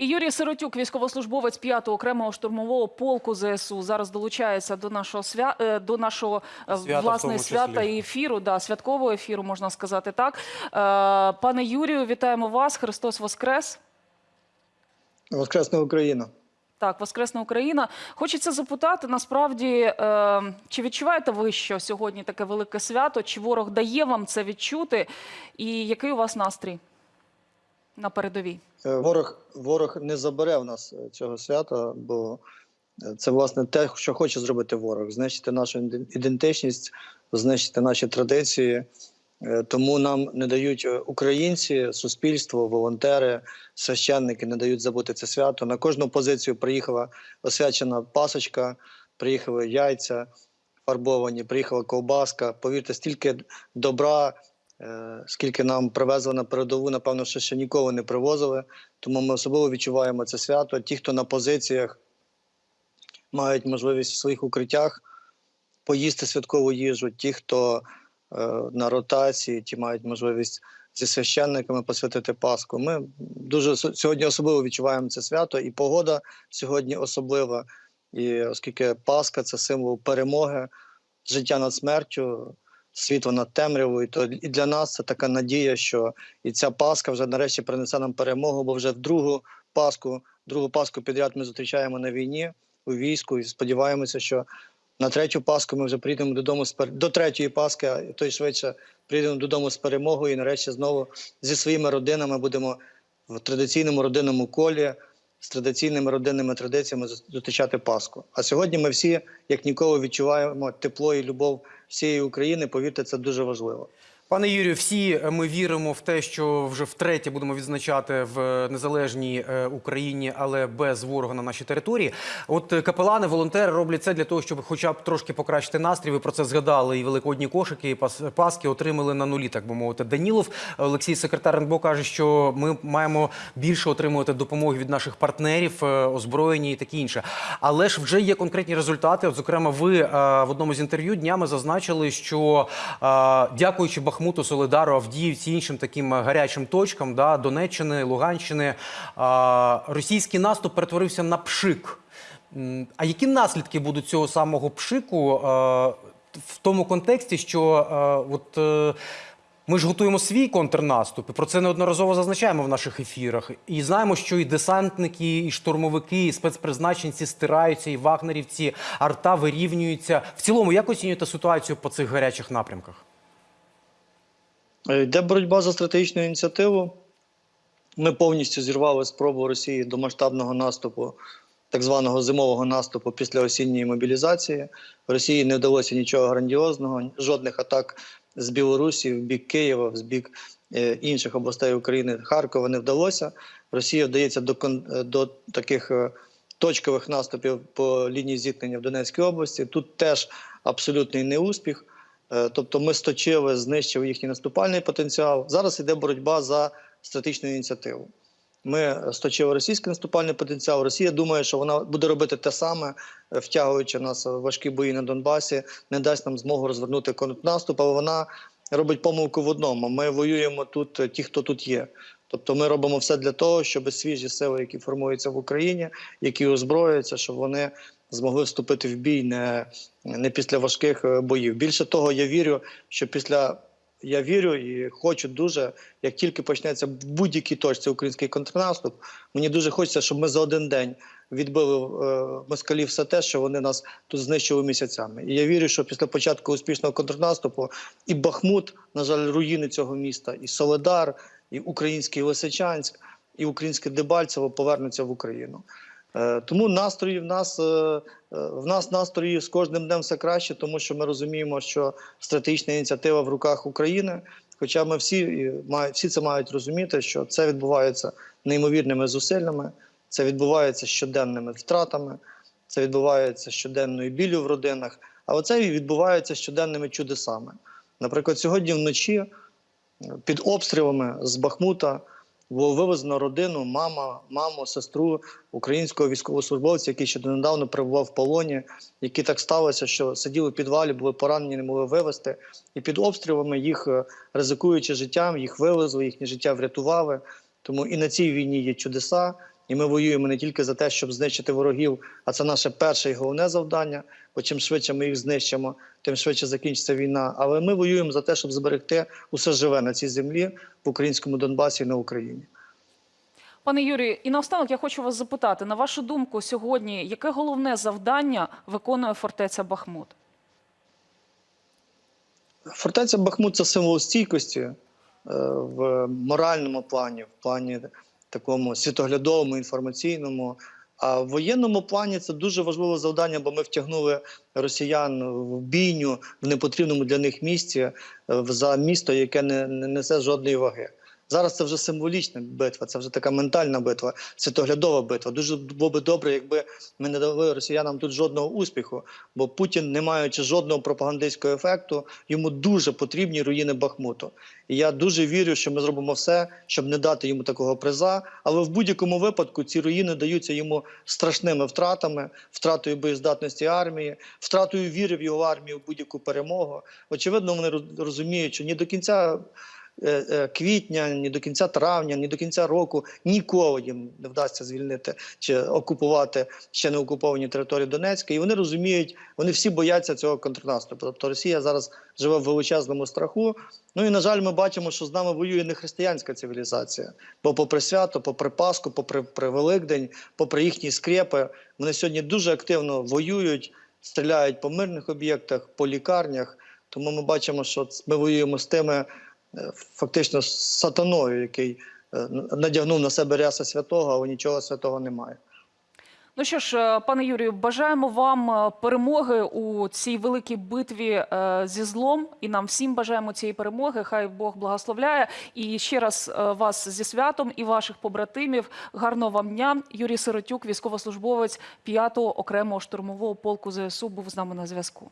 І Юрій Сиротюк, військовослужбовець 5-го окремого штурмового полку ЗСУ, зараз долучається до нашого свя... е, до нашого е, Свята власне свята і ефіру, да, святкового ефіру, можна сказати так. Е, Пане Юрію, вітаємо вас. Христос Воскрес. Воскресна Україна. Так, Воскресна Україна. Хочеться запитати, насправді, чи відчуваєте ви, що сьогодні таке велике свято? Чи ворог дає вам це відчути? І який у вас настрій на передовій? Е, Ворог, ворог не забере в нас е, цього свята, бо е, це власне те, що хоче зробити ворог: знищити нашу ідентичність, знищити наші традиції. Тому нам не дають українці, суспільство, волонтери, священники не дають забути це свято. На кожну позицію приїхала освячена пасочка, приїхали яйця фарбовані, приїхала ковбаска. Повірте, стільки добра, скільки нам привезли на передову, напевно, що ще ніколи не привозили. Тому ми особливо відчуваємо це свято. Ті, хто на позиціях мають можливість в своїх укриттях поїсти святкову їжу, ті, хто е, на ротації, ті мають можливість зі священниками посвятити Пасху. Ми дуже сьогодні особливо відчуваємо це свято, і погода сьогодні особлива. І оскільки Пасха це символ перемоги, життя над смертю, світло над темрявою, то і для нас це така надія, що і ця Пасха вже нарешті принесе нам перемогу, бо вже в другу Пасху, другу Пасху підряд ми зустрічаємо на війні у війську, і сподіваємося, що на третю Пасху ми вже прийдемо додому з пер... до третьої Пасхи, а то й швидше прийдемо додому з перемогою і нарешті знову зі своїми родинами будемо в традиційному родинному колі з традиційними родинними традиціями зус- зустрічати Пасху. А сьогодні ми всі, як ніколи, відчуваємо тепло і любов всієї України. Повірте, це дуже важливо. Пане Юрію, всі ми віримо в те, що вже втретє будемо відзначати в незалежній е, Україні, але без ворога на нашій території. От е, капелани, волонтери роблять це для того, щоб хоча б трошки покращити настрій. Ви про це згадали. І великодні кошики, і пас- паски отримали на нулі, так би мовити. Данілов Олексій, секретар НБО, каже, що ми маємо більше отримувати допомоги від наших партнерів, е, озброєння і таке інше. Але ж вже є конкретні результати. От, зокрема, ви е, в одному з інтерв'ю днями зазначили, що е, дякуючи Бахмуту, Солидару, Авдіївці, іншим таким е, гарячим точкам, да, Донеччини, Луганщини, е, російський наступ перетворився на пшик. А які наслідки будуть цього самого пшику е, в тому контексті, що е, от. ми ж готуємо свій контрнаступ, і про це неодноразово зазначаємо в наших ефірах. І знаємо, що і десантники, і штурмовики, і спецпризначенці стираються, і вагнерівці, арта вирівнюються. В цілому, як оцінюєте ситуацію по цих гарячих напрямках? Йде боротьба за стратегічну ініціативу. Ми повністю зірвали спробу Росії до масштабного наступу, так званого зимового наступу після осінньої мобілізації. Росії не вдалося нічого грандіозного, жодних атак з Білорусі в бік Києва, в бік е, інших областей України, Харкова не вдалося. Росія вдається до, е, до таких е, точкових наступів по лінії зіткнення в Донецькій області. Тут теж абсолютний неуспіх. Е, Тобто ми сточили, знищили їхній наступальний потенціал. Зараз йде боротьба за стратегічну ініціативу. Ми сточили російський наступальний потенціал. Росія думає, що вона буде робити те саме, е, втягуючи нас в важкі бої на Донбасі, не дасть нам змогу розвернути контрнаступ, але вона робить помилку в одному. Ми воюємо тут, е, ті, хто тут є. Тобто ми робимо все для того, щоб свіжі сили, які формуються в Україні, які озброюються, щоб вони змогли вступити в бій не, не після важких е, боїв. Більше того, я вірю, що після я вірю і хочу дуже, як тільки почнеться будь-якій точці український контрнаступ, мені дуже хочеться, щоб ми за один день відбили е, москалів все те, що вони нас тут знищили місяцями. І я вірю, що після початку успішного контрнаступу і Бахмут, на жаль, руїни цього міста, і Соледар, і український Лисичанськ, і українське Дебальцево повернуться в Україну. Е, Тому настрої в нас е, в нас настрої з кожним днем все краще, тому що ми розуміємо, що стратегічна ініціатива в руках України. Хоча ми всі всі це мають розуміти, що це відбувається неймовірними зусиллями, це відбувається щоденними втратами, це відбувається щоденною біллю в родинах, але це відбувається щоденними чудесами. Наприклад, сьогодні вночі під обстрілами з Бахмута було вивезено родину, мама, маму, сестру українського військовослужбовця, який ще донедавна перебував в полоні, які так сталося, що сиділи в підвалі, були поранені, не могли вивезти. І під обстрілами їх, е, ризикуючи життям, їх вивезли, їхнє життя врятували. Тому і на цій війні є чудеса, І ми воюємо не тільки за те, щоб знищити ворогів, а це наше перше і головне завдання. Бо чим швидше ми їх знищимо, тим швидше закінчиться війна. Але ми воюємо за те, щоб зберегти усе живе на цій землі в українському Донбасі і на Україні. Пане Юрію, і наостанок я хочу вас запитати: на вашу думку, сьогодні яке головне завдання виконує фортеця Бахмут? Фортеця Бахмут це символ стійкості е, в моральному плані, в плані такому світоглядовому, інформаційному. А в воєнному плані це дуже важливе завдання, бо ми втягнули росіян в бійню в непотрібному для них місці е, за місто, яке не несе жодної ваги. Зараз це вже символічна битва, це вже така ментальна битва, світоглядова битва. Дуже було би добре, якби ми не дали росіянам тут жодного успіху, бо Путін, не маючи жодного пропагандистського ефекту, йому дуже потрібні руїни Бахмуту. І я дуже вірю, що ми зробимо все, щоб не дати йому такого приза. Але в будь-якому випадку ці руїни даються йому страшними втратами, втратою боєздатності армії, втратою віри в його армію в будь-яку перемогу. Очевидно, вони розуміють, що ні до кінця. Е, е, Квітня, ні до кінця травня, ні до кінця року ніколи їм не вдасться звільнити чи окупувати ще не окуповані території Донецька. І вони розуміють, вони всі бояться цього контрнаступу. Тобто Росія зараз живе в величезному страху. Ну і на жаль, ми бачимо, що з нами воює не християнська цивілізація. Бо попри свято, попри Пасху, попри при Великдень, попри їхні скрепи, вони сьогодні дуже активно воюють, стріляють по мирних об'єктах, по лікарнях. Тому ми бачимо, що ми воюємо з тими фактично сатаною, який е, надягнув на себе ряса святого, але нічого святого немає. Ну що ж, е, пане Юрію, бажаємо вам е, перемоги у цій великій битві е, зі злом, і нам всім бажаємо цієї перемоги. Хай Бог благословляє. І ще раз е, вас зі святом і ваших побратимів. Гарного вам дня. Юрій Сиротюк, військовослужбовець 5-го окремого штурмового полку ЗСУ, був з нами на зв'язку.